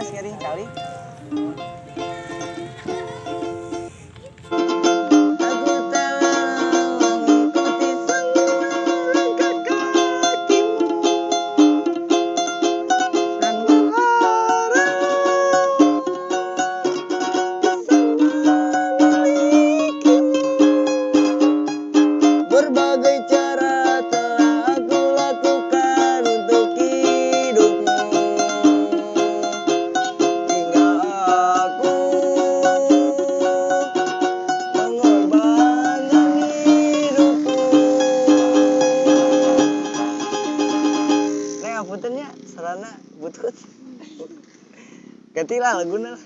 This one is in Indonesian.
berharap bisa memilikimu. Berbagai Butut. Gantilah laguna lah